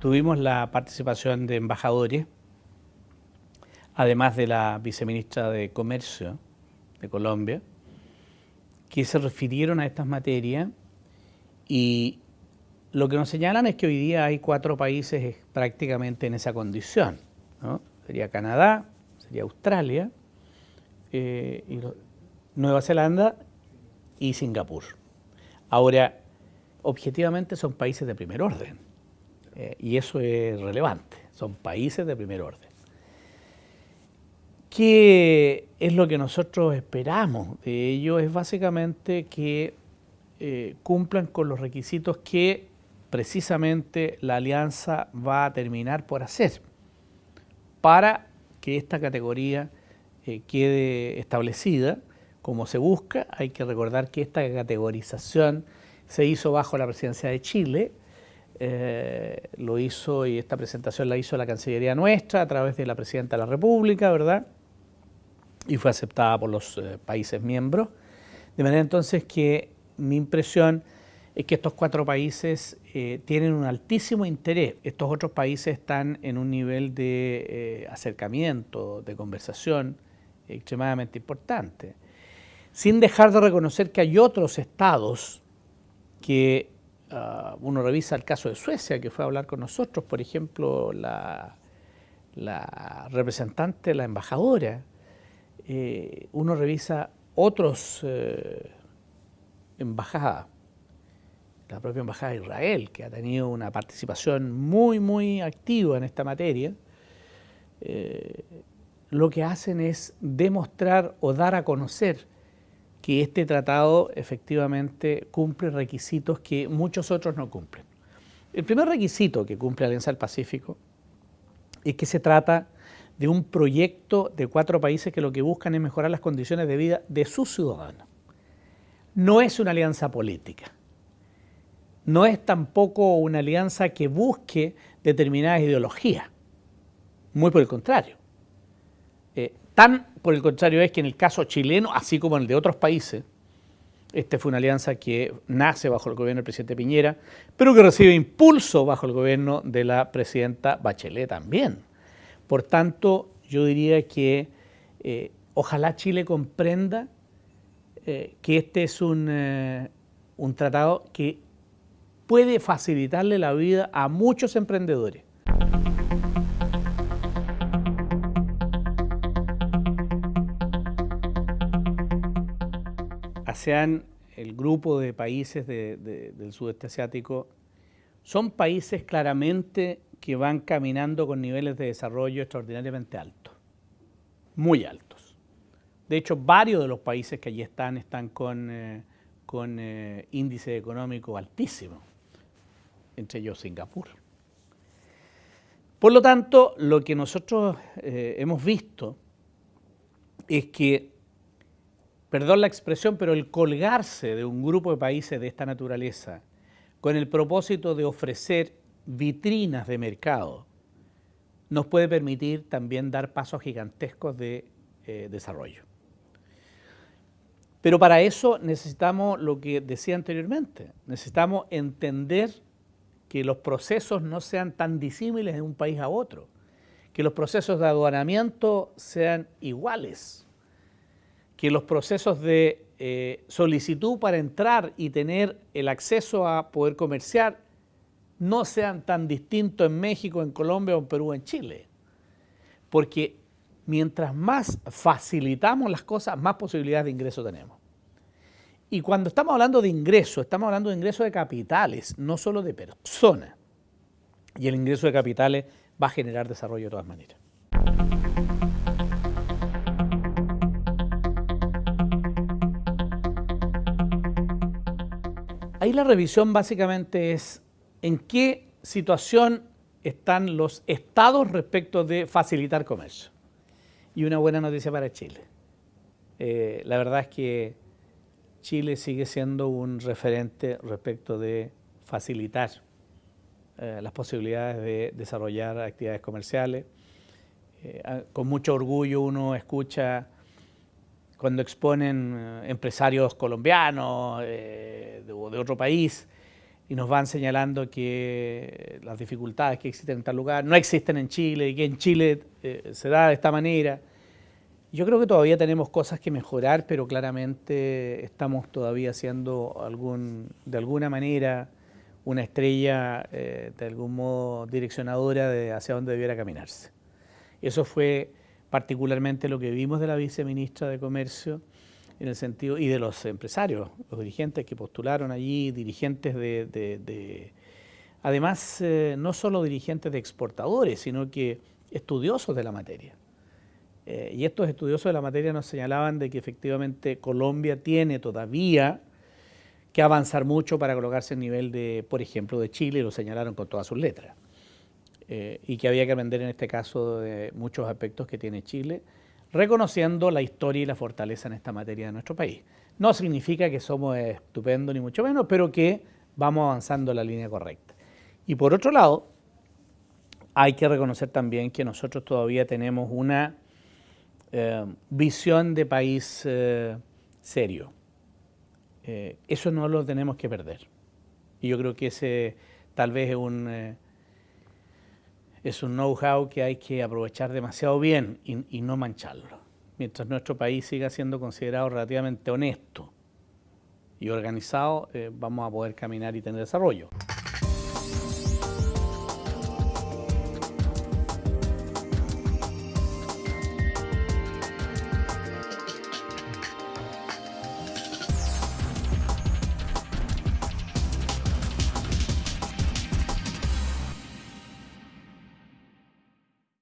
tuvimos la participación de embajadores, además de la viceministra de Comercio de Colombia, que se refirieron a estas materias y lo que nos señalan es que hoy día hay cuatro países prácticamente en esa condición. Sería Canadá, sería Australia, eh, Nueva Zelanda y Singapur. Ahora, objetivamente son países de primer orden eh, y eso es relevante, son países de primer orden. ¿Qué es lo que nosotros esperamos de ellos? Es básicamente que eh, cumplan con los requisitos que precisamente la alianza va a terminar por hacer para que esta categoría eh, quede establecida como se busca. Hay que recordar que esta categorización se hizo bajo la presidencia de Chile, eh, lo hizo y esta presentación la hizo la Cancillería nuestra a través de la Presidenta de la República, ¿verdad? Y fue aceptada por los eh, países miembros. De manera entonces que mi impresión es que estos cuatro países eh, tienen un altísimo interés. Estos otros países están en un nivel de acercamiento, de conversación extremadamente importante. Sin dejar de reconocer que hay otros estados que ah, uno revisa el caso de Suecia, que fue a hablar con nosotros, por ejemplo, la, representante, la embajadora, eh, uno revisa otros eh, embajadas, la propia embajada de Israel, que ha tenido una participación muy, muy activa en esta materia, eh, lo que hacen es demostrar o dar a conocer que este tratado efectivamente cumple requisitos que muchos otros no cumplen. El primer requisito que cumple Alianza del Pacífico es que se trata de un proyecto de cuatro países que lo que buscan es mejorar las condiciones de vida de sus ciudadanos. No es una alianza política. No es tampoco una alianza que busque determinadas ideologías. Muy por el contrario. Eh, Tan por el contrario es que en el caso chileno, así como en el de otros países, esta fue una alianza que nace bajo el gobierno del presidente Piñera, pero que recibe impulso bajo el gobierno de la presidenta Bachelet también. Por tanto, yo diría que eh, ojalá Chile comprenda eh, que este es un, eh, un tratado que puede facilitarle la vida a muchos emprendedores. ASEAN, el grupo de países del sudeste asiático, son países claramente que van caminando con niveles de desarrollo extraordinariamente altos, muy altos. De hecho, varios de los países que allí están están con, eh, con eh, índice económico altísimo, entre ellos Singapur. Por lo tanto, lo que nosotros eh, hemos visto es que perdón la expresión, pero el colgarse de un grupo de países de esta naturaleza con el propósito de ofrecer vitrinas de mercado nos puede permitir también dar pasos gigantescos de eh, desarrollo. Pero para eso necesitamos lo que decía anteriormente, necesitamos entender que los procesos no sean tan disímiles de un país a otro, que los procesos de aduanamiento sean iguales, que los procesos de eh, solicitud para entrar y tener el acceso a poder comerciar no sean tan distintos en México, en Colombia, en Perú, en Chile. Porque mientras más facilitamos las cosas, más posibilidades de ingreso tenemos. Y cuando estamos hablando de ingreso, estamos hablando de ingreso de capitales, no solo de personas. Y el ingreso de capitales va a generar desarrollo de todas maneras. Ahí la revisión básicamente es en qué situación están los estados respecto de facilitar comercio. Y una buena noticia para Chile. Eh, la verdad es que Chile sigue siendo un referente respecto de facilitar eh, las posibilidades de desarrollar actividades comerciales. Eh, con mucho orgullo uno escucha cuando exponen empresarios colombianos, de, otro país, y nos van señalando que las dificultades que existen en tal lugar no existen en Chile y que en Chile eh, se da de esta manera. Yo creo que todavía tenemos cosas que mejorar, pero claramente estamos todavía siendo algún, de alguna manera una estrella eh, de algún modo direccionadora de hacia dónde debiera caminarse. Eso fue particularmente lo que vimos de la viceministra de Comercio en el sentido y de los empresarios, los dirigentes que postularon allí, dirigentes de, además eh, no solo dirigentes de exportadores, sino que estudiosos de la materia. Eh, y estos estudiosos de la materia nos señalaban de que efectivamente Colombia tiene todavía que avanzar mucho para colocarse en nivel de, por ejemplo, de Chile, lo señalaron con todas sus letras. Eh, y que había que aprender en este caso de muchos aspectos que tiene Chile, reconociendo la historia y la fortaleza en esta materia de nuestro país. No significa que somos estupendos ni mucho menos, pero que vamos avanzando en la línea correcta. Y por otro lado, hay que reconocer también que nosotros todavía tenemos una eh, visión de país eh, serio. Eh, eso no lo tenemos que perder. Y yo creo que ese tal vez es un, es un know-how que hay que aprovechar demasiado bien y, no mancharlo. Mientras nuestro país siga siendo considerado relativamente honesto y organizado, vamos a poder caminar y tener desarrollo.